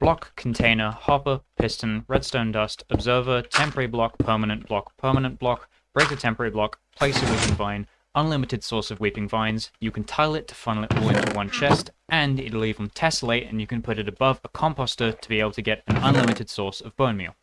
block, container, hopper, piston, redstone dust, observer, temporary block, permanent block, permanent block, break the temporary block, place a weeping vine, unlimited source of weeping vines, you can tile it to funnel it all into one chest, and it'll even tessellate and you can put it above a composter to be able to get an unlimited source of bone meal.